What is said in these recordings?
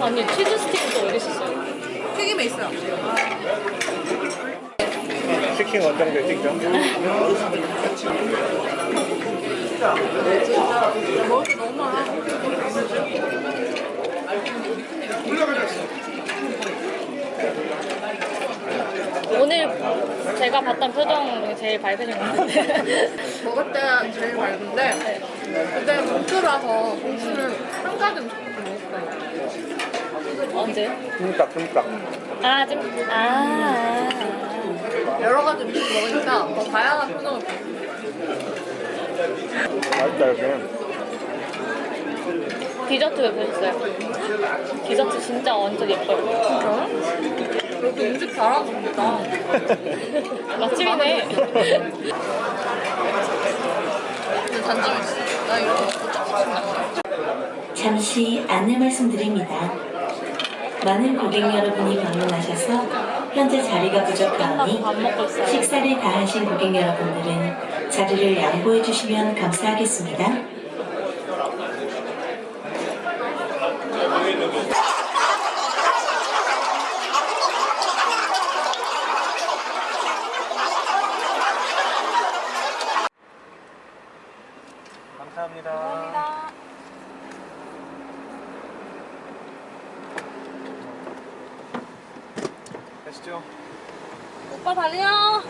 아니 치즈 스틱은 또 어디 있었어요? 튀김에 있어요. 치킨 어떤 게 찍죠? 먹을 게 너무 많아. 오늘 제가 봤던 표정 중에 제일 밝으신 것 같은데 먹을 때 제일 맑은데 그때 봉투라서 봉투를 한 가지 언제? 찜닭, 찜닭. 아 좀.. 아 여러 가지 음식 먹으니까 더 다양한 표정을 보여. 맛있다, 이렇게. 디저트 왜 보셨어요? 디저트 진짜 완전 예뻐요 그렇게 음식 잘하는 겁니다. 맛집이네 근데 단점이 있어. 나 이런 거 먹고 쫙 싶나 잠시 안내 말씀드립니다. 많은 고객 여러분이 방문하셔서 현재 자리가 부족하오니 식사를 다 하신 고객 여러분들은 자리를 양보해 주시면 감사하겠습니다. 감사합니다 가시죠. 오빠 달려.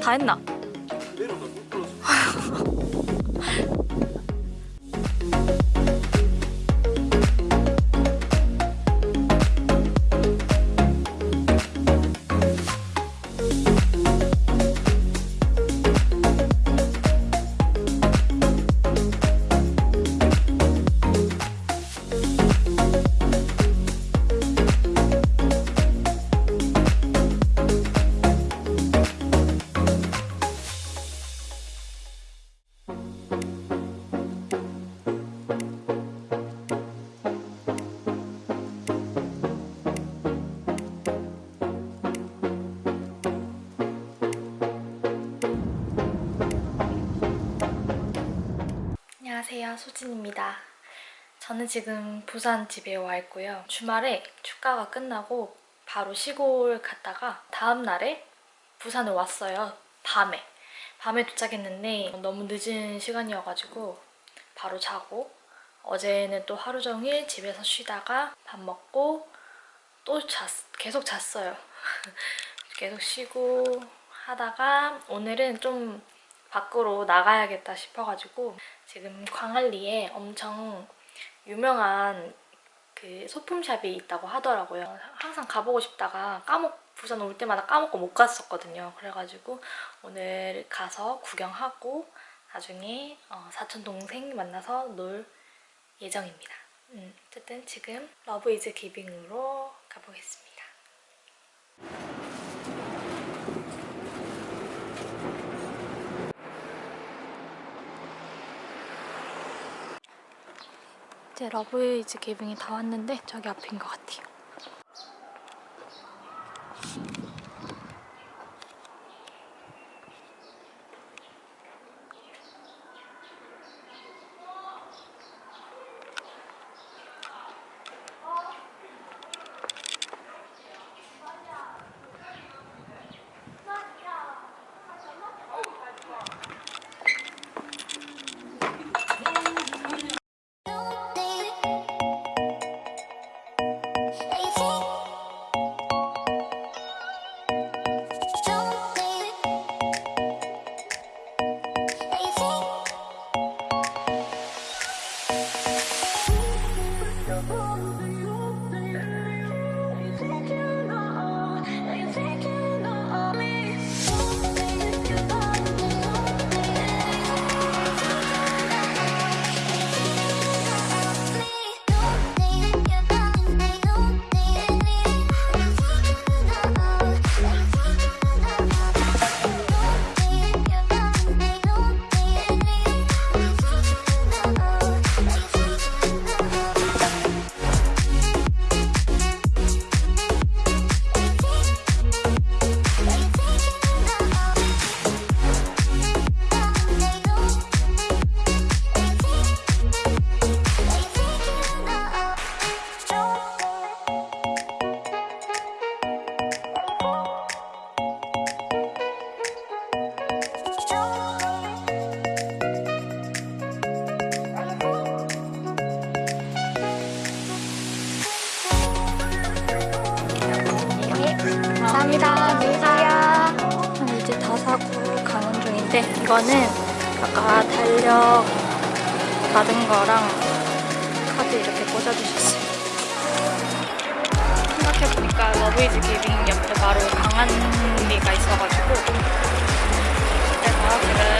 다 했나? 소진입니다. 저는 지금 부산 집에 와 있고요. 주말에 축가가 끝나고 바로 시골 갔다가 다음날에 부산에 왔어요. 밤에. 밤에 도착했는데 너무 늦은 시간이어가지고 바로 자고 어제는 또 하루 종일 집에서 쉬다가 밥 먹고 또 잤, 계속 잤어요. 계속 쉬고 하다가 오늘은 좀 밖으로 나가야겠다 싶어가지고 지금 광안리에 엄청 유명한 그 소품샵이 있다고 하더라고요. 항상 가보고 싶다가 까먹 부산 올 때마다 까먹고 못 갔었거든요. 그래가지고 오늘 가서 구경하고 나중에 어, 사촌 동생 만나서 놀 예정입니다. 음, 어쨌든 지금 Love is Giving으로 가보겠습니다. 이제 러브 이즈 기빙이 다 왔는데 저기 앞인 것 같아요. 감사합니다. 감사합니다. 이제 다 사고 가는 중인데 이거는 아까 달력 받은 거랑 카드 이렇게 꽂아주셨어요. 생각해보니까 Love is Giving 옆에 바로 광안리가 있어가지고 그래서 지금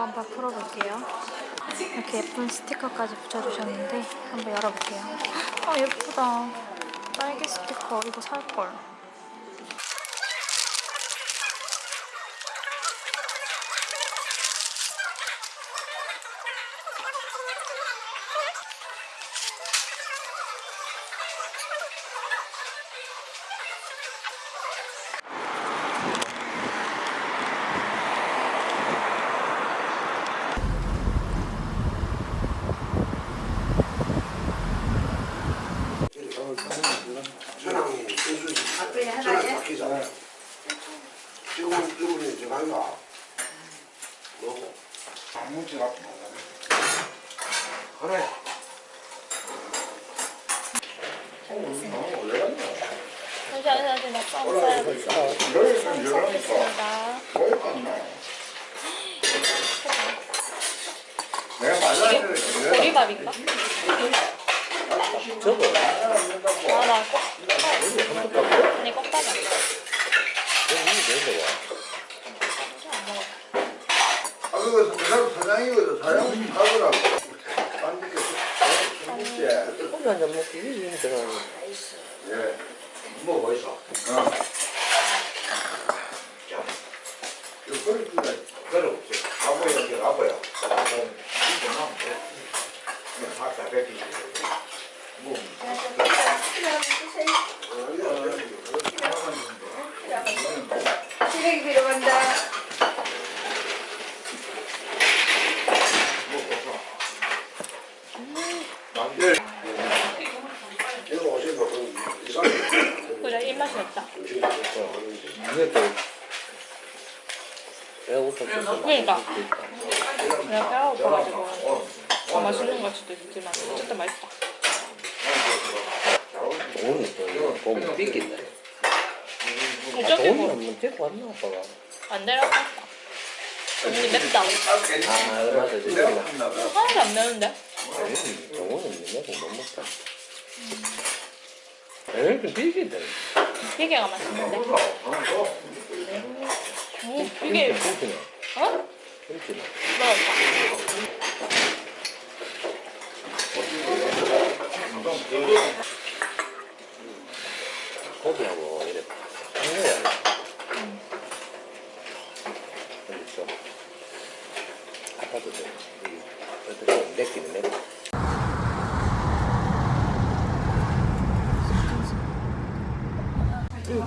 한번 풀어볼게요. 이렇게 예쁜 스티커까지 붙여주셨는데 한번 열어볼게요. 아 예쁘다. 딸기 스티커 이거 살걸. 전화기 전화기 바뀌잖아요. 지금 이분이 전화기가 뭐고? 아무지가 그래. 잠시만요, 써겠습니다. 내가 맞아야 보리밥인가? 저거 아, 나 꼭. 아니, 껍데기 안 먹어. 아 그거 그 사장이거든 사장 하더라고. 안 믿겠어. 혼자 한잔 먹기 이게 힘들어 예. 뭐 어디서? 어. 자, 이거 그래 그래 그래 없지. 가보야 이게 가보야. 이게 나면 돼. 그냥 박사 뺏기지. 뭐. 시래기 들어간다. 예. 그래, 입맛이 없다. 그러니까. 내가 배가 고파가지고 더 맛있는 걸 수도 있지만 어쨌든 맛있다. 오늘 또 이거 보면 삐낀다 어차피 오늘 뭐 한번 데리고 왔나 아빠가 안 내려갔다. 너무 맵다. 아 맞아 하나도 안 매운데? 아니 정원은 내가 못 먹다 에이 좀 삐낀다 비계가 맛있는데? 오, 비계, 그렇구나 어? 그렇구나 맛없다. うん